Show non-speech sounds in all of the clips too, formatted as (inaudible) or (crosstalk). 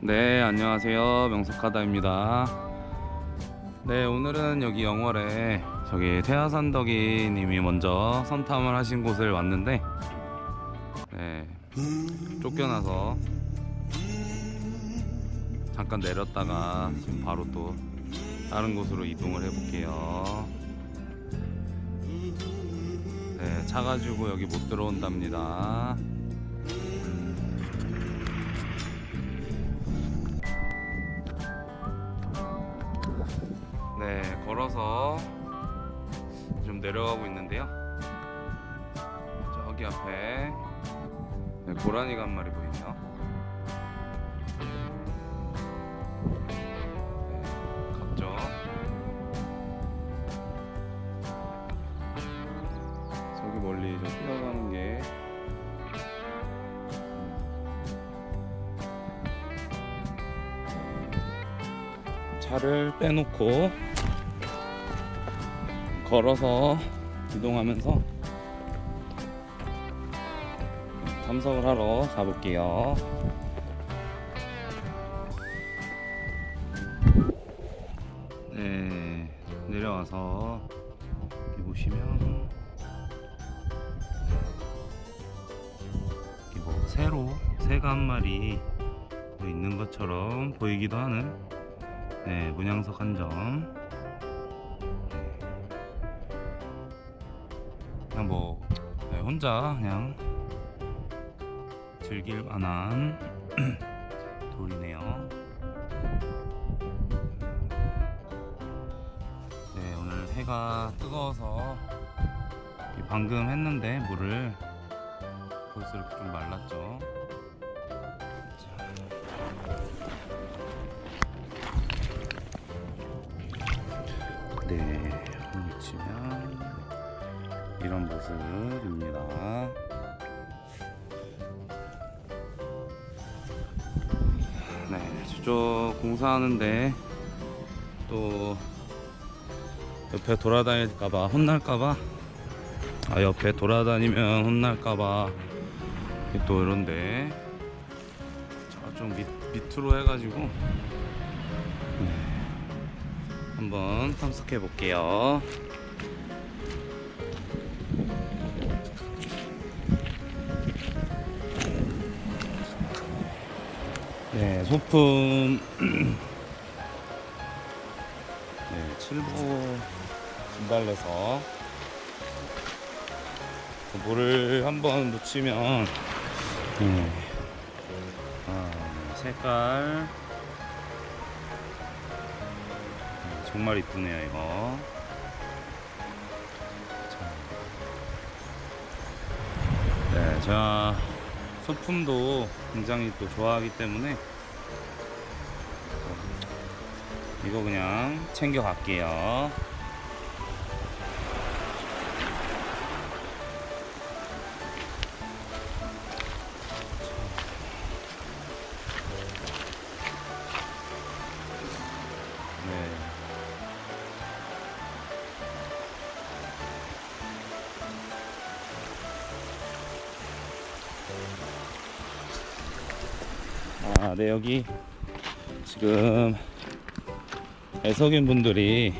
네 안녕하세요. 명석하다입니다. 네 오늘은 여기 영월에 저기 태화산덕이 님이 먼저 선탐을 하신 곳을 왔는데 네 쫓겨나서 잠깐 내렸다가 지금 바로 또 다른 곳으로 이동을 해 볼게요. 네 차 가지고 여기 못 들어온답니다 걸어서 좀 내려가고 있는데요. 저기 앞에 네, 고라니가 한 마리 보이네요. 네, 갔죠. 저기 멀리 저 뛰어가는 게 차를 빼놓고 걸어서 이동하면서 탐석을 하러 가볼게요. 네, 내려와서 여기 보시면 여기 뭐 새로 새가 한 마리 있는 것처럼 보이기도 하는 네, 문양석 한 점. 뭐 네, 혼자 그냥 즐길 만한 (clears throat) 돌이네요. 네, 오늘 해가 뜨거워서 이 방금 했는데 물을 벌써 이렇게 좀 말랐죠. 자. 네, 미치면 이런 모습입니다. 네, 저쪽 공사하는데 또 옆에 돌아다닐까봐 혼날까봐 아 옆에 돌아다니면 혼날까봐 또 이런데 밑, 밑으로 해가지고 네, 한번 탐색해 볼게요. 네, 소품. (clears throat) 네, 7보 진달래서 물을 한번 묻히면 네, 아, 네, 색깔. 네, 정말 이쁘네요 이거. 자. 네, 제가 소품도 굉장히 또 좋아하기 때문에 이거 그냥 챙겨 갈게요. 네. 아, 네, 여기 지금 애석인 분들이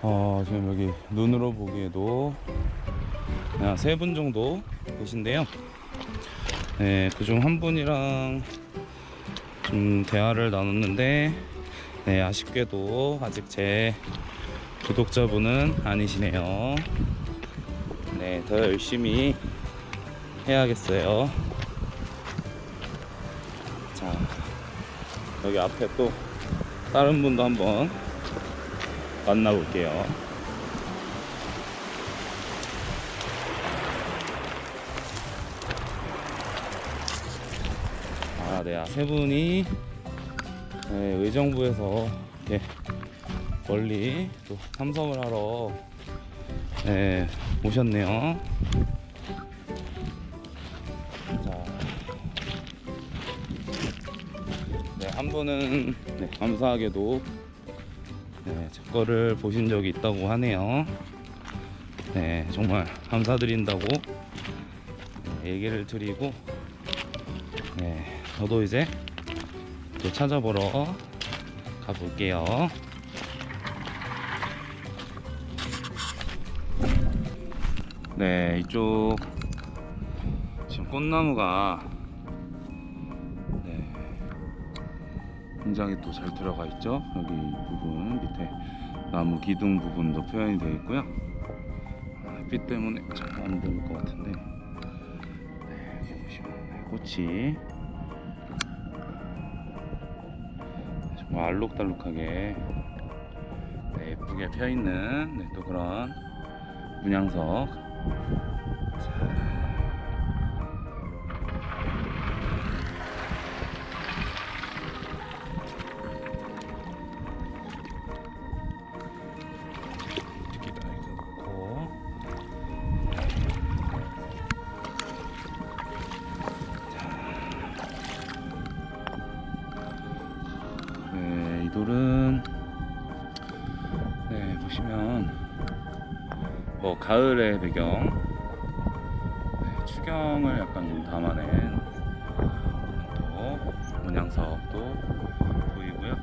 어, 지금 여기 눈으로 보기에도 세 분 정도 계신데요. 네, 그중 한 분이랑 좀 대화를 나눴는데 네, 아쉽게도 아직 제 구독자분은 아니시네요. 네, 더 열심히 해야겠어요. 자, 여기 앞에 또 다른 분도 한번 만나볼게요. 아, 네, 아, 세 분이 네, 의정부에서 이렇게 멀리 또 탐험을 하러 네, 오셨네요. 한 분은 네, 감사하게도 네, 제 거를 보신 적이 있다고 하네요. 네, 정말 감사드린다고 네, 얘기를 드리고 네, 저도 이제 또 찾아보러 가볼게요. 네, 이쪽 지금 꽃나무가 굉장히 또 잘 들어가 있죠. 여기 부분 밑에 나무 기둥 부분도 표현이 되어 있고요. 아, 햇빛 때문에 잘 안 보일 것 같은데 네, 여기 보시면 네, 꽃이 정말 알록달록하게 네, 예쁘게 펴 있는 네, 또 그런 문양석. 자. 네, 이 돌은 네 보시면 뭐 가을의 배경 네, 추경을 약간 좀 담아낸 또 문양석도 보이고요.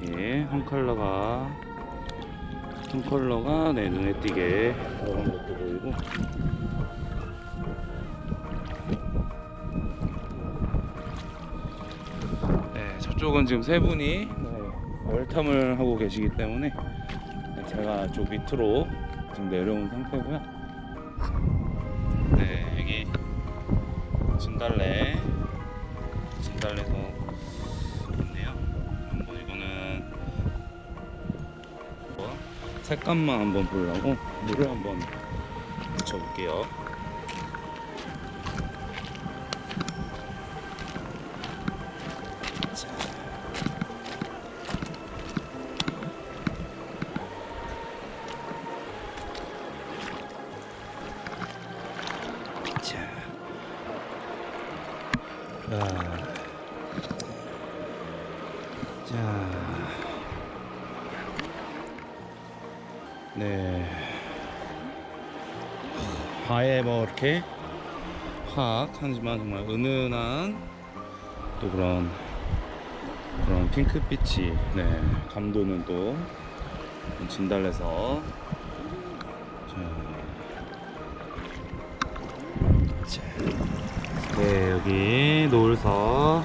이렇게 한 컬러가 한 컬러가 내 눈에 띄게 들어간 것도 보이고 네, 저쪽은 지금 세 분이 네, 얼탐을 하고 계시기 때문에 네, 제가 쪽 밑으로 지금 내려온 상태고요. 네, 여기 진달래, 진달래도 있네요. 한번 이거는 뭐 색감만 한번 보려고 물을 한번 묻혀볼게요. 아예 뭐 이렇게 확 하지만 정말 은은한 또 그런 그런 핑크빛이 네 감도는 또 진달래서 자, 자. 네 여기 노을서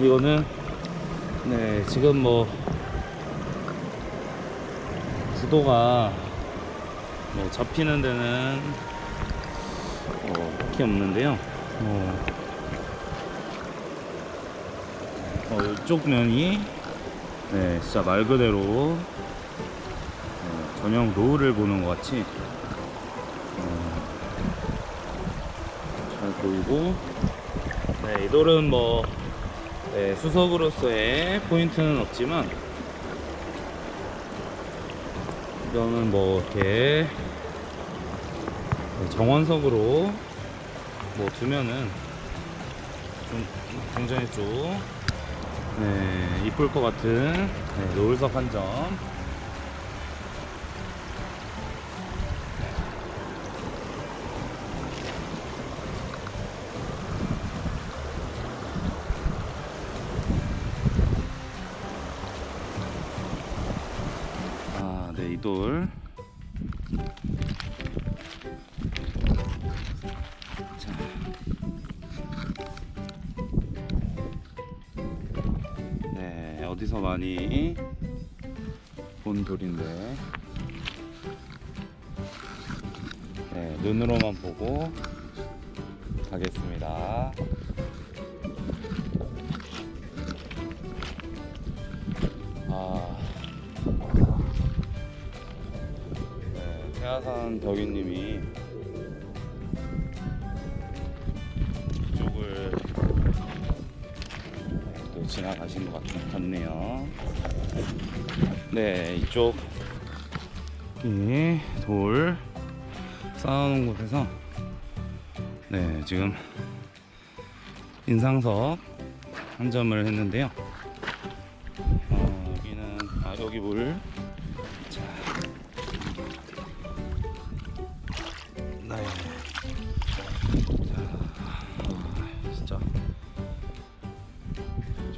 이거는 네 지금 뭐 구도가 뭐 잡히는 데는 뭐 딱히 없는데요. 어, 어 이쪽 면이 네 진짜 말 그대로 어, 저녁 노을을 보는 것 같이 어, 잘 보이고. 네, 이 돌은 뭐 네, 수석으로서의 포인트는 없지만 이거는 뭐 이렇게 네, 정원석으로 뭐 두면은 좀 굉장히 좀 네, 이쁠 것 같은 네, 노을석 한 점. 이 돌. 자. 네, 어디서 많이 본 돌인데. 네, 눈으로만 보고 가겠습니다. 네, 태화산 덕이님이 이쪽을 또 지나가신 것 같, 같네요. 네, 이쪽 이돌 쌓아놓은 곳에서 네 지금 인상석 한 점을 했는데요. 어, 여기는 아 여기 물. 자,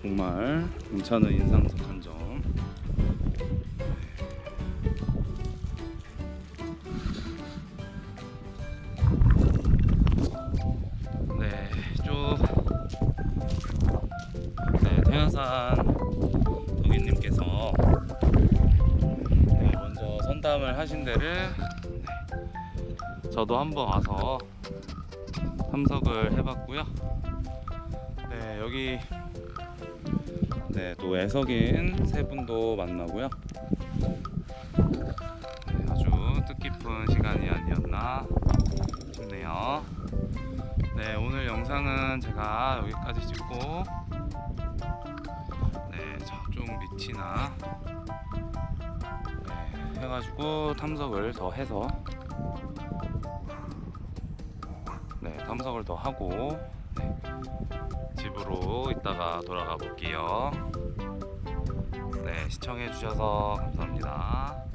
정말 괜찮은 인상적 한 점. 네, 쭉 네, 태연산 도기님께서 네, 먼저 선담을 하신 데를 네, 저도 한번 와서 탐석을 해봤고요. 네, 여기 네, 또 애석인 세 분도 만나고요. 네, 아주 뜻깊은 시간이 아니었나 싶네요. 네, 오늘 영상은 제가 여기까지 찍고 네, 저쪽 밑이나 네, 해가지고 탐석을 더 해서 네, 탐석을 더 하고 네, 집으로 이따가 돌아가 볼게요. 네, 시청해 주셔서 감사합니다.